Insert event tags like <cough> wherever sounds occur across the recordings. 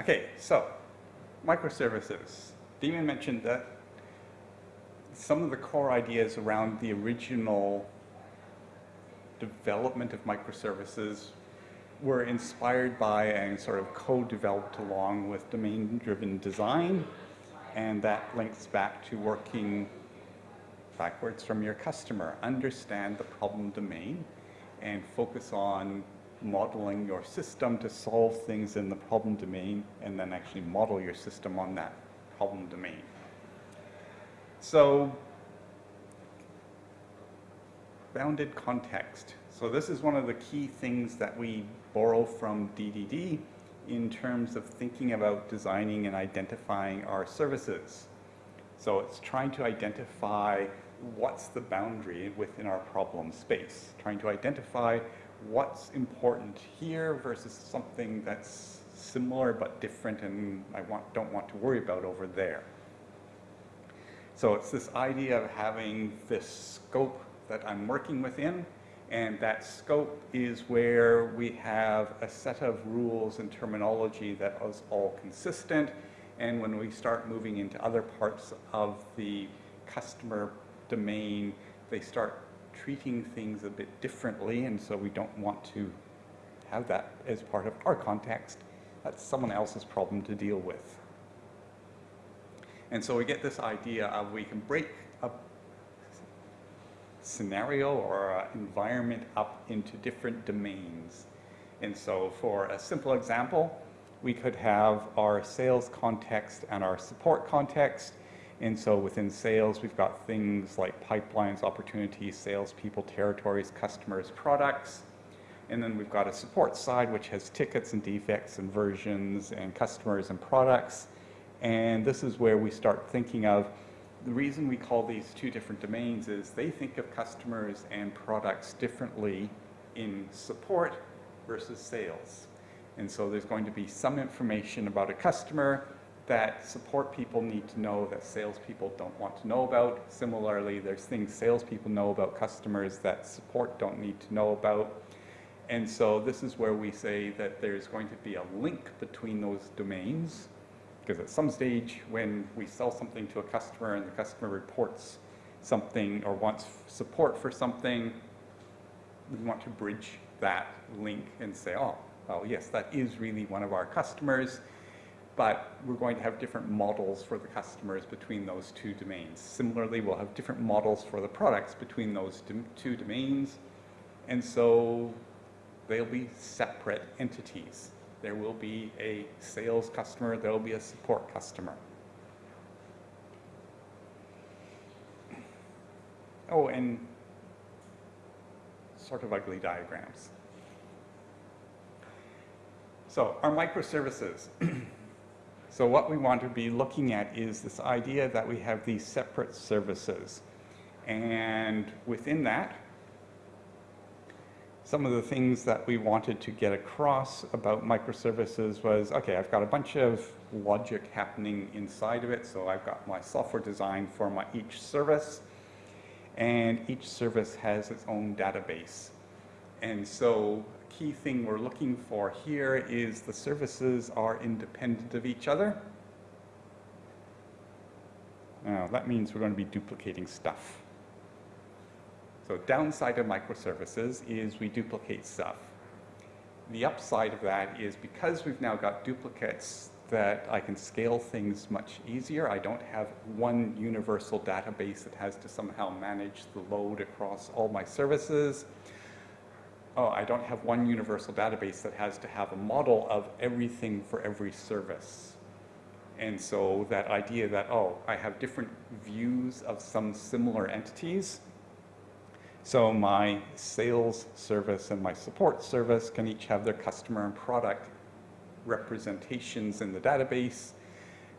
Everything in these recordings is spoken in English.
Okay, so microservices. Damien mentioned that some of the core ideas around the original development of microservices were inspired by and sort of co-developed along with domain-driven design, and that links back to working backwards from your customer. Understand the problem domain and focus on modeling your system to solve things in the problem domain and then actually model your system on that problem domain. So bounded context. So this is one of the key things that we borrow from DDD in terms of thinking about designing and identifying our services. So it's trying to identify what's the boundary within our problem space, trying to identify what's important here versus something that's similar but different and I want, don't want to worry about over there. So it's this idea of having this scope that I'm working within and that scope is where we have a set of rules and terminology that is all consistent. And when we start moving into other parts of the customer domain, they start treating things a bit differently. And so we don't want to have that as part of our context. That's someone else's problem to deal with. And so we get this idea of we can break a scenario or environment up into different domains. And so for a simple example, we could have our sales context and our support context. And so within sales, we've got things like pipelines, opportunities, salespeople, territories, customers, products. And then we've got a support side, which has tickets and defects and versions and customers and products. And this is where we start thinking of the reason we call these two different domains is they think of customers and products differently in support versus sales. And so there's going to be some information about a customer that support people need to know that salespeople don't want to know about. Similarly, there's things salespeople know about customers that support don't need to know about. And so this is where we say that there's going to be a link between those domains because at some stage when we sell something to a customer and the customer reports something or wants support for something, we want to bridge that link and say, oh, well, yes, that is really one of our customers, but we're going to have different models for the customers between those two domains. Similarly, we'll have different models for the products between those two domains, and so they'll be separate entities. There will be a sales customer, there will be a support customer. Oh, and sort of ugly diagrams. So our microservices. <clears throat> so what we want to be looking at is this idea that we have these separate services. And within that, some of the things that we wanted to get across about microservices was, okay, I've got a bunch of logic happening inside of it. So I've got my software design for my each service and each service has its own database. And so key thing we're looking for here is the services are independent of each other. Now that means we're going to be duplicating stuff. So downside of microservices is we duplicate stuff. The upside of that is because we've now got duplicates that I can scale things much easier. I don't have one universal database that has to somehow manage the load across all my services. Oh, I don't have one universal database that has to have a model of everything for every service. And so that idea that, oh, I have different views of some similar entities so my sales service and my support service can each have their customer and product representations in the database.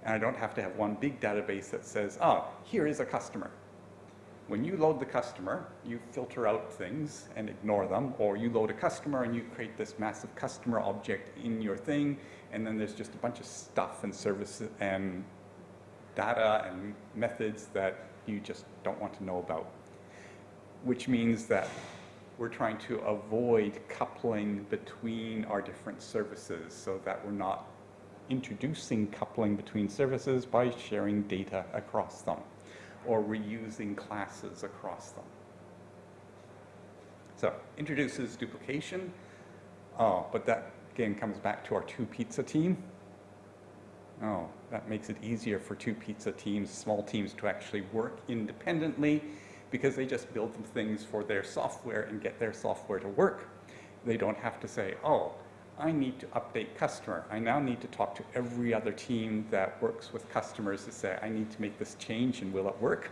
And I don't have to have one big database that says, oh, here is a customer. When you load the customer, you filter out things and ignore them, or you load a customer and you create this massive customer object in your thing, and then there's just a bunch of stuff and services and data and methods that you just don't want to know about. Which means that we're trying to avoid coupling between our different services so that we're not introducing coupling between services by sharing data across them or reusing classes across them. So introduces duplication, oh, but that again comes back to our two pizza team. Oh, that makes it easier for two pizza teams, small teams to actually work independently because they just build things for their software and get their software to work. They don't have to say, oh, I need to update customer. I now need to talk to every other team that works with customers to say, I need to make this change and will it work?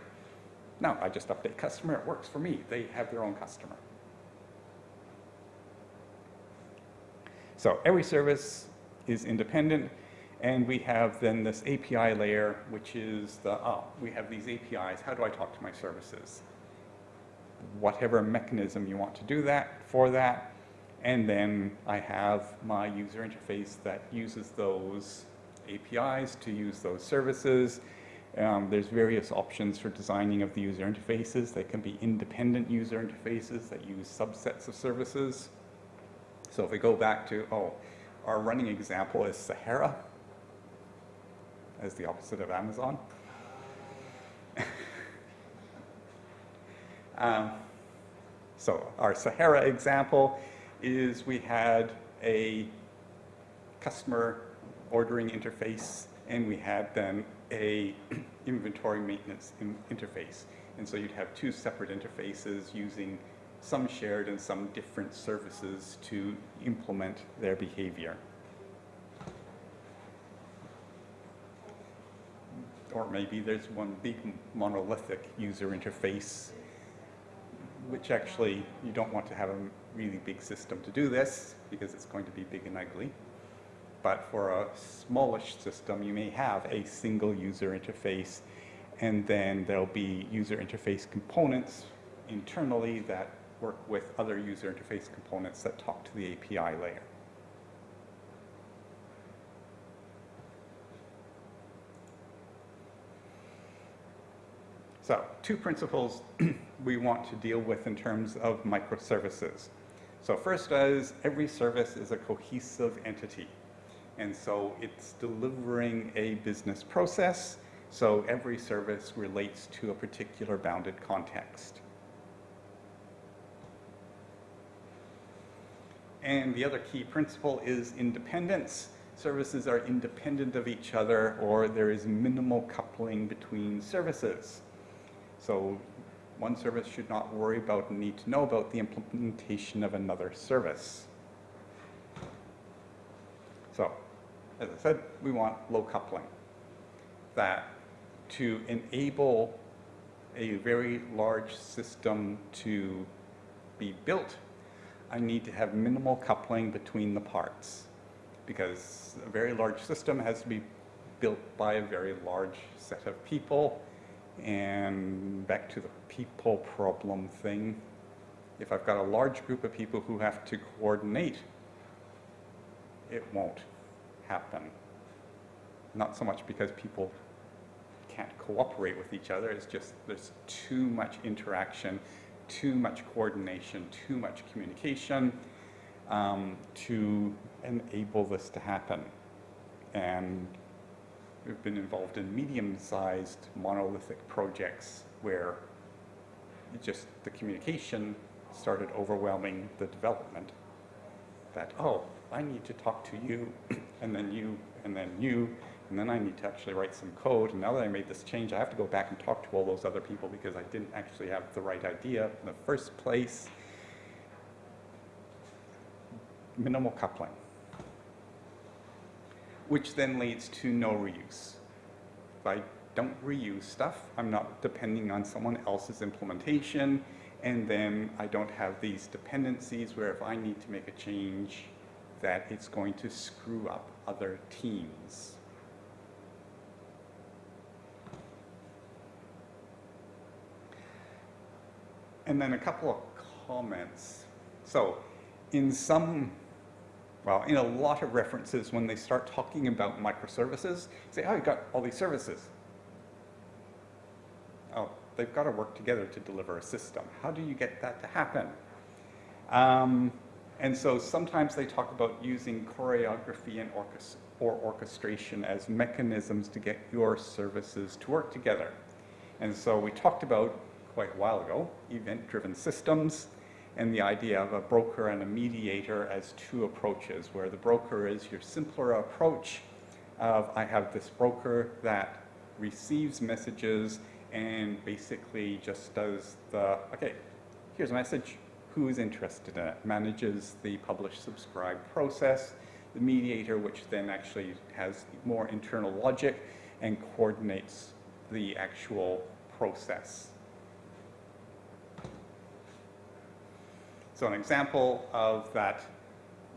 No, I just update customer, it works for me. They have their own customer. So every service is independent and we have then this API layer, which is the, oh, we have these APIs. How do I talk to my services? Whatever mechanism you want to do that for that. And then I have my user interface that uses those APIs to use those services. Um, there's various options for designing of the user interfaces. They can be independent user interfaces that use subsets of services. So if we go back to, oh, our running example is Sahara as the opposite of Amazon. <laughs> um, so our Sahara example is we had a customer ordering interface and we had then a <clears throat> inventory maintenance in interface. And so you'd have two separate interfaces using some shared and some different services to implement their behavior. or maybe there's one big monolithic user interface, which actually you don't want to have a really big system to do this because it's going to be big and ugly. But for a smallish system, you may have a single user interface and then there'll be user interface components internally that work with other user interface components that talk to the API layer. So two principles <clears throat> we want to deal with in terms of microservices. So first is every service is a cohesive entity. And so it's delivering a business process. So every service relates to a particular bounded context. And the other key principle is independence. Services are independent of each other or there is minimal coupling between services. So one service should not worry about and need to know about the implementation of another service. So, as I said, we want low coupling. That to enable a very large system to be built, I need to have minimal coupling between the parts because a very large system has to be built by a very large set of people and back to the people problem thing, if I've got a large group of people who have to coordinate, it won't happen. Not so much because people can't cooperate with each other, it's just there's too much interaction, too much coordination, too much communication um, to enable this to happen. And We've been involved in medium-sized monolithic projects where just the communication started overwhelming the development. That, oh, I need to talk to you, <clears throat> and then you, and then you, and then I need to actually write some code. And now that I made this change, I have to go back and talk to all those other people because I didn't actually have the right idea in the first place. Minimal coupling which then leads to no reuse. If I don't reuse stuff, I'm not depending on someone else's implementation, and then I don't have these dependencies where if I need to make a change, that it's going to screw up other teams. And then a couple of comments. So in some well, in a lot of references, when they start talking about microservices, say, oh, you've got all these services. Oh, they've got to work together to deliver a system. How do you get that to happen? Um, and so sometimes they talk about using choreography and or orchestration as mechanisms to get your services to work together. And so we talked about quite a while ago, event-driven systems, and the idea of a broker and a mediator as two approaches, where the broker is your simpler approach of I have this broker that receives messages and basically just does the, okay, here's a message, who's interested in it, manages the publish subscribe process, the mediator which then actually has more internal logic and coordinates the actual process. So an example of that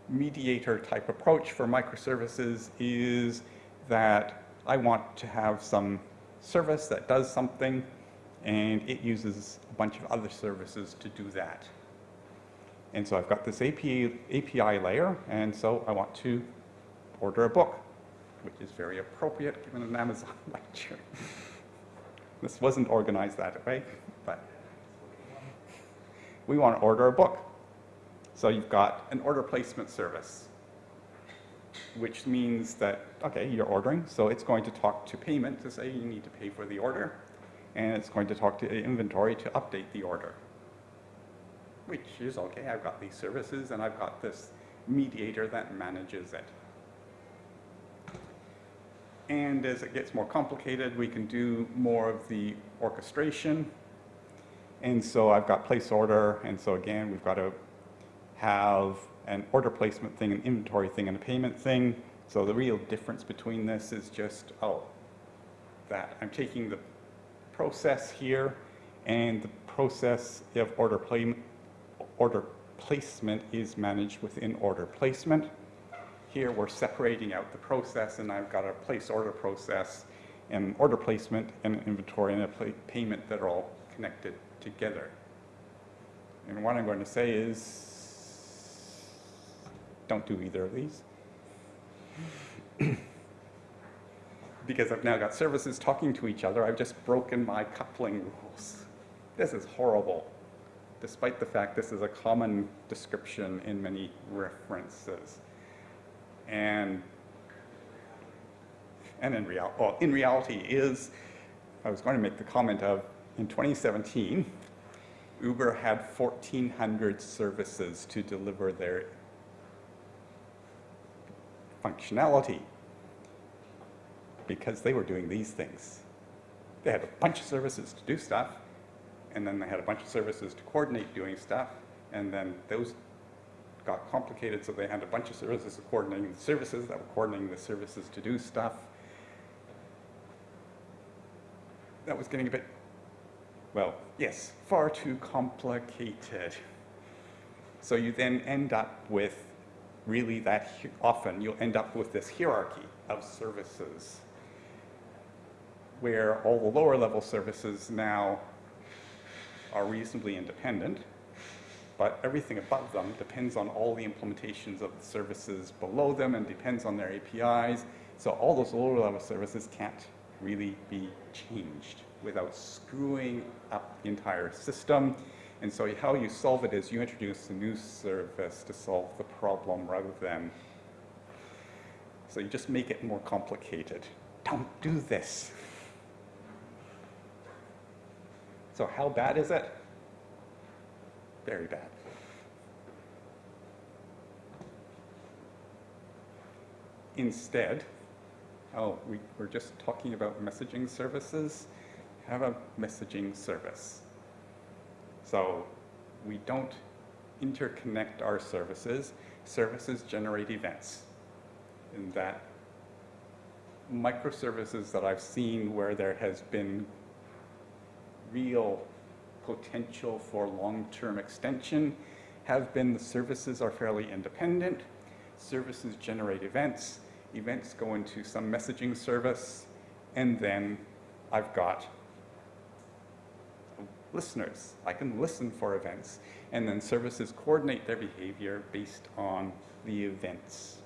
mediator type approach for microservices is that I want to have some service that does something and it uses a bunch of other services to do that. And so I've got this API, API layer and so I want to order a book, which is very appropriate given an Amazon <laughs> lecture. this wasn't organized that way, but we want to order a book. So you've got an order placement service, which means that, okay, you're ordering, so it's going to talk to payment to say you need to pay for the order, and it's going to talk to inventory to update the order, which is okay. I've got these services, and I've got this mediator that manages it. And as it gets more complicated, we can do more of the orchestration. And so I've got place order, and so again, we've got to have an order placement thing, an inventory thing, and a payment thing. So the real difference between this is just, oh, that I'm taking the process here, and the process of order, play, order placement is managed within order placement. Here we're separating out the process, and I've got a place order process, and order placement, and inventory, and a payment that are all connected together. And what I'm going to say is, don't do either of these. <clears throat> because I've now got services talking to each other, I've just broken my coupling rules. This is horrible, despite the fact this is a common description in many references. And, and in, real, well, in reality is, I was going to make the comment of, in 2017, Uber had 1,400 services to deliver their functionality because they were doing these things. They had a bunch of services to do stuff, and then they had a bunch of services to coordinate doing stuff, and then those got complicated, so they had a bunch of services coordinating the services that were coordinating the services to do stuff. That was getting a bit, well, yes, far too complicated. So you then end up with really that often you'll end up with this hierarchy of services where all the lower level services now are reasonably independent, but everything above them depends on all the implementations of the services below them and depends on their APIs. So all those lower level services can't really be changed without screwing up the entire system and so how you solve it is you introduce a new service to solve the problem rather than, so you just make it more complicated. Don't do this. So how bad is it? Very bad. Instead, oh, we, we're just talking about messaging services. Have a messaging service. So we don't interconnect our services. Services generate events. And that microservices that I've seen where there has been real potential for long-term extension have been the services are fairly independent. Services generate events. Events go into some messaging service. And then I've got listeners. I can listen for events, and then services coordinate their behavior based on the events.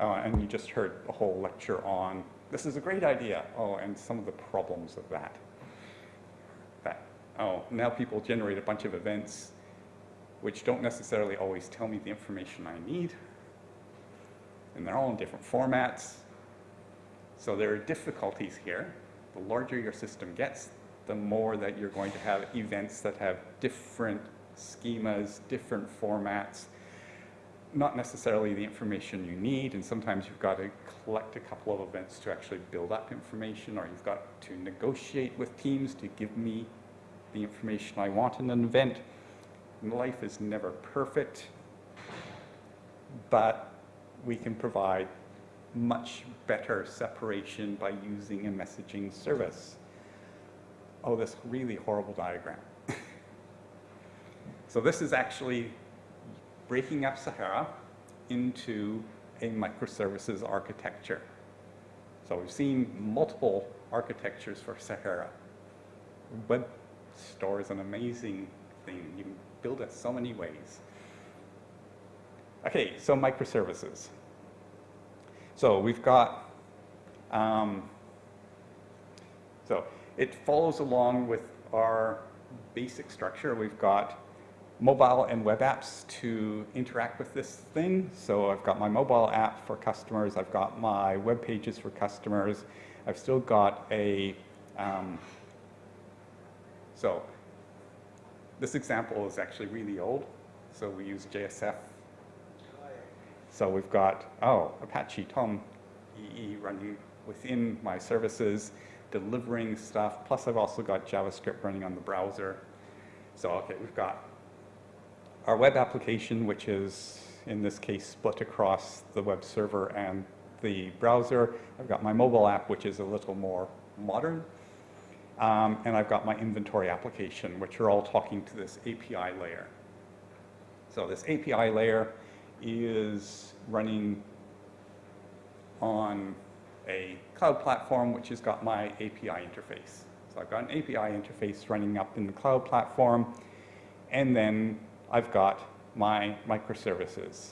Uh, and you just heard a whole lecture on, this is a great idea, oh, and some of the problems of that. That, oh, now people generate a bunch of events which don't necessarily always tell me the information I need. and they're all in different formats. So there are difficulties here. The larger your system gets, the more that you're going to have events that have different schemas, different formats, not necessarily the information you need, and sometimes you've got to collect a couple of events to actually build up information, or you've got to negotiate with teams to give me the information I want in an event. Life is never perfect, but we can provide much better separation by using a messaging service. Oh, this really horrible diagram. <laughs> so this is actually breaking up Sahara into a microservices architecture. So we've seen multiple architectures for Sahara. Web store is an amazing thing. You can build it so many ways. Okay, so microservices. So we've got, um, so it follows along with our basic structure. We've got mobile and web apps to interact with this thing. So I've got my mobile app for customers. I've got my web pages for customers. I've still got a, um, so this example is actually really old. So we use JSF. So we've got, oh, Apache Tom EE running within my services, delivering stuff. Plus I've also got JavaScript running on the browser. So okay, we've got our web application, which is in this case split across the web server and the browser. I've got my mobile app, which is a little more modern. Um, and I've got my inventory application, which are all talking to this API layer. So this API layer is running on a cloud platform, which has got my API interface. So I've got an API interface running up in the cloud platform, and then I've got my microservices.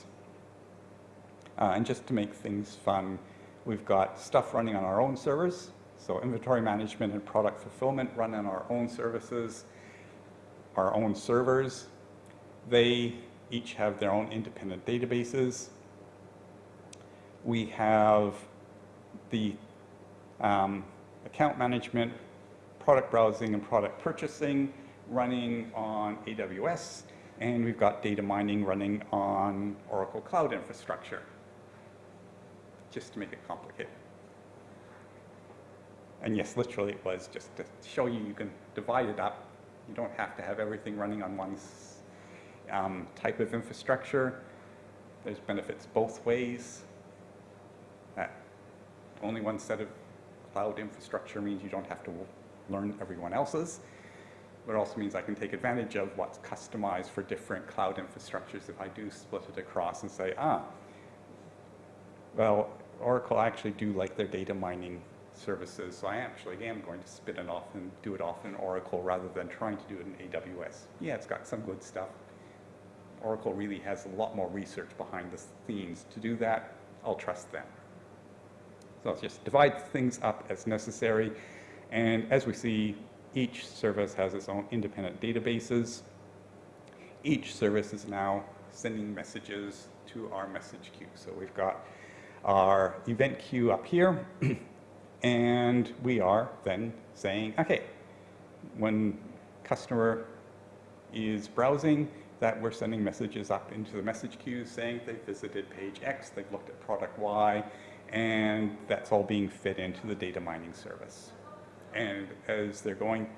Uh, and just to make things fun, we've got stuff running on our own servers. So inventory management and product fulfillment run on our own services, our own servers. They each have their own independent databases. We have the um, account management, product browsing, and product purchasing running on AWS and we've got data mining running on Oracle Cloud Infrastructure, just to make it complicated. And yes, literally it was just to show you you can divide it up. You don't have to have everything running on one um, type of infrastructure. There's benefits both ways. Only one set of cloud infrastructure means you don't have to learn everyone else's but it also means I can take advantage of what's customized for different cloud infrastructures if I do split it across and say, ah, well, Oracle actually do like their data mining services, so I actually am going to spin it off and do it off in Oracle rather than trying to do it in AWS. Yeah, it's got some good stuff. Oracle really has a lot more research behind the scenes. To do that, I'll trust them. So let's just divide things up as necessary. And as we see, each service has its own independent databases. Each service is now sending messages to our message queue. So we've got our event queue up here, <clears throat> and we are then saying, okay, when customer is browsing, that we're sending messages up into the message queue saying they visited page X, they've looked at product Y, and that's all being fed into the data mining service. And as they're going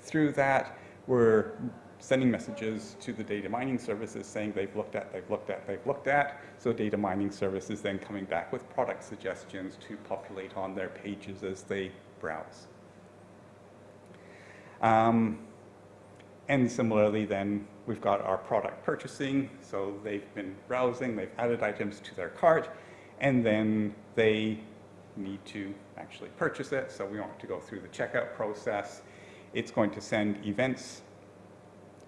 through that, we're sending messages to the data mining services saying they've looked at, they've looked at, they've looked at. So data mining services then coming back with product suggestions to populate on their pages as they browse. Um, and similarly then, we've got our product purchasing. So they've been browsing, they've added items to their cart, and then they need to actually purchase it. So we want to go through the checkout process. It's going to send events.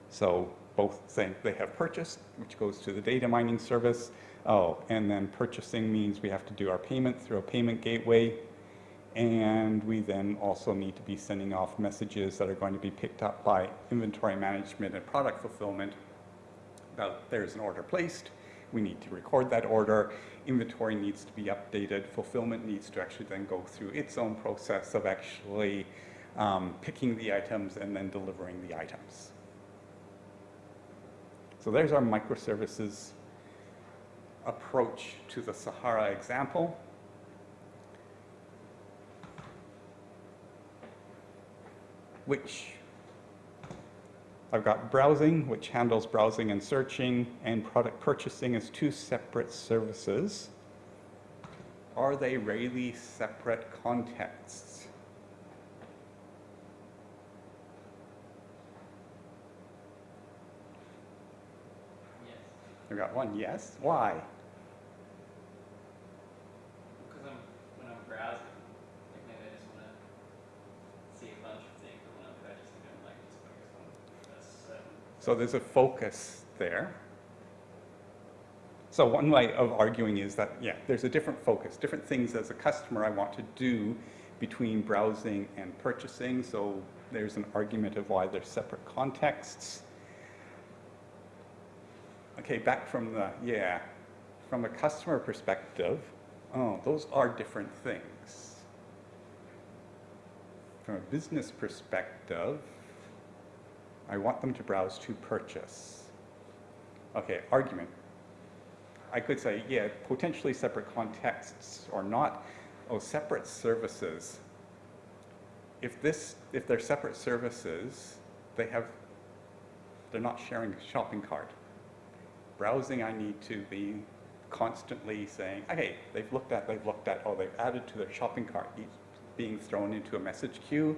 So both saying they have purchased, which goes to the data mining service. Oh, and then purchasing means we have to do our payment through a payment gateway. And we then also need to be sending off messages that are going to be picked up by inventory management and product fulfillment about there's an order placed. we need to record that order, inventory needs to be updated, fulfillment needs to actually then go through its own process of actually um, picking the items and then delivering the items. So there's our microservices approach to the Sahara example. Which I've got browsing, which handles browsing and searching, and product purchasing as two separate services. Are they really separate contexts? Yes, I've got one yes. Why? because I'm, when I'm browsing, like maybe I just wanna see a bunch of things, but when I'm purchasing, I'm like just focused on a certain. So there's a focus there. So one way of arguing is that, yeah, there's a different focus, different things as a customer I want to do between browsing and purchasing. So there's an argument of why they're separate contexts. Okay, back from the, yeah, from a customer perspective, oh, those are different things. From a business perspective, I want them to browse to purchase. Okay, argument. I could say, yeah, potentially separate contexts or not. Oh, separate services. If this, if they're separate services, they have, they're not sharing a shopping cart. Browsing, I need to be constantly saying, okay, they've looked at, they've looked at, oh, they've added to their shopping cart, each being thrown into a message queue,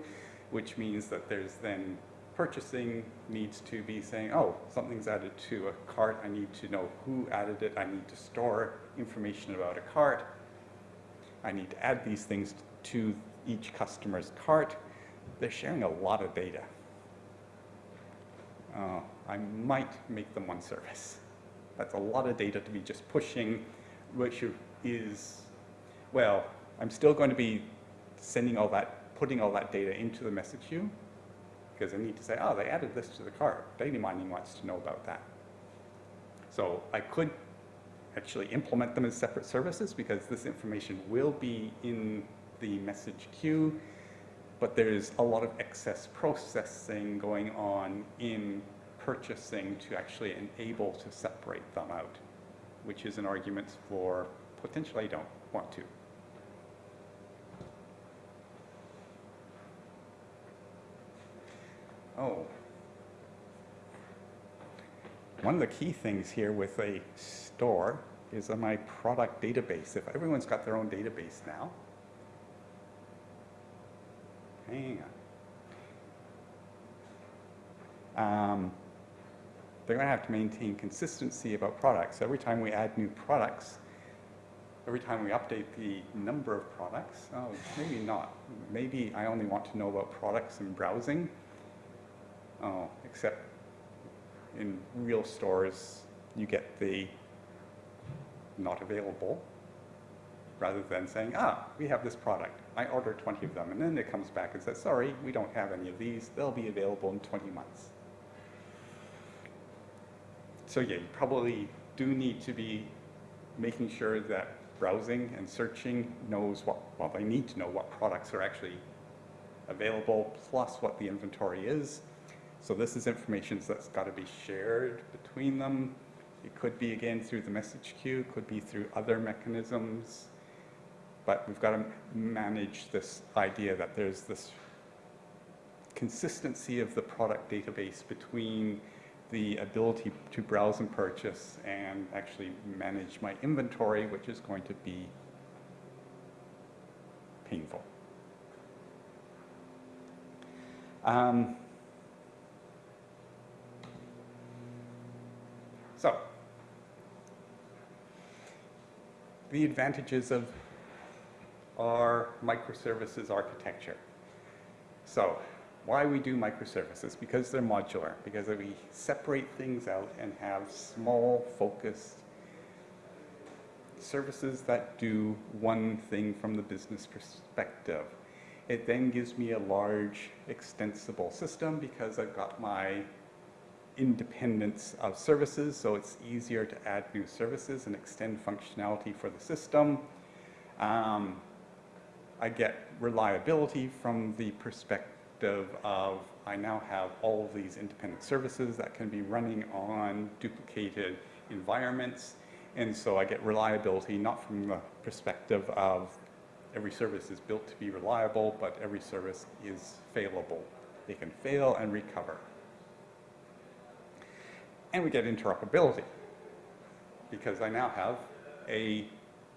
which means that there's then purchasing needs to be saying, oh, something's added to a cart, I need to know who added it, I need to store information about a cart, I need to add these things to each customer's cart. They're sharing a lot of data. Uh, I might make them one service. That's a lot of data to be just pushing, which is, well, I'm still going to be sending all that, putting all that data into the message queue, because I need to say, oh, they added this to the cart. Data mining wants to know about that. So I could actually implement them as separate services because this information will be in the message queue, but there's a lot of excess processing going on in purchasing to actually enable to separate them out, which is an argument for potentially I don't want to. Oh. One of the key things here with a store is on my product database. If everyone's got their own database now, hang on. Um, they're going to have to maintain consistency about products. Every time we add new products, every time we update the number of products, oh, maybe not. Maybe I only want to know about products and browsing. Oh, except in real stores, you get the not available rather than saying, ah, we have this product. I ordered 20 of them. And then it comes back and says, sorry, we don't have any of these. They'll be available in 20 months. So yeah, you probably do need to be making sure that browsing and searching knows what, well, they need to know what products are actually available, plus what the inventory is. So this is information that's got to be shared between them. It could be, again, through the message queue, could be through other mechanisms. But we've got to manage this idea that there's this consistency of the product database between the ability to browse and purchase and actually manage my inventory, which is going to be painful. Um, so, the advantages of our microservices architecture. So, why we do microservices? Because they're modular, because we separate things out and have small, focused services that do one thing from the business perspective. It then gives me a large, extensible system because I've got my independence of services, so it's easier to add new services and extend functionality for the system. Um, I get reliability from the perspective of I now have all of these independent services that can be running on duplicated environments. And so I get reliability not from the perspective of every service is built to be reliable, but every service is failable. They can fail and recover. And we get interoperability because I now have a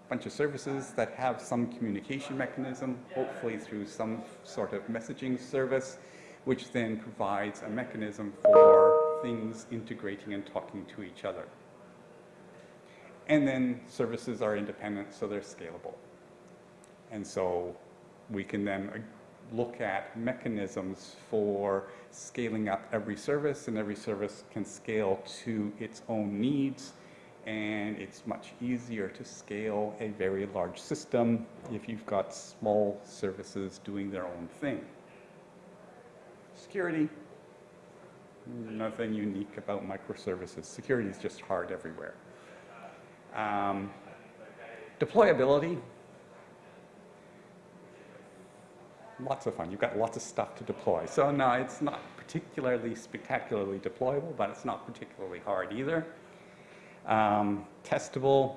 bunch of services that have some communication mechanism, hopefully through some sort of messaging service, which then provides a mechanism for things integrating and talking to each other. And then services are independent, so they're scalable. And so we can then look at mechanisms for scaling up every service, and every service can scale to its own needs. And it's much easier to scale a very large system if you've got small services doing their own thing. Security, nothing unique about microservices. Security is just hard everywhere. Um, deployability, lots of fun. You've got lots of stuff to deploy. So no, it's not particularly spectacularly deployable, but it's not particularly hard either. Um, testable,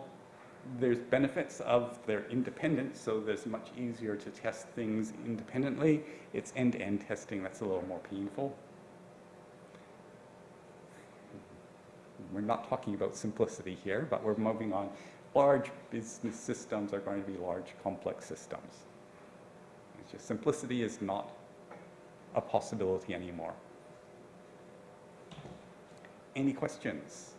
there's benefits of their independence, so there's much easier to test things independently. It's end-to-end testing that's a little more painful. We're not talking about simplicity here, but we're moving on. Large business systems are going to be large, complex systems. Just simplicity is not a possibility anymore. Any questions?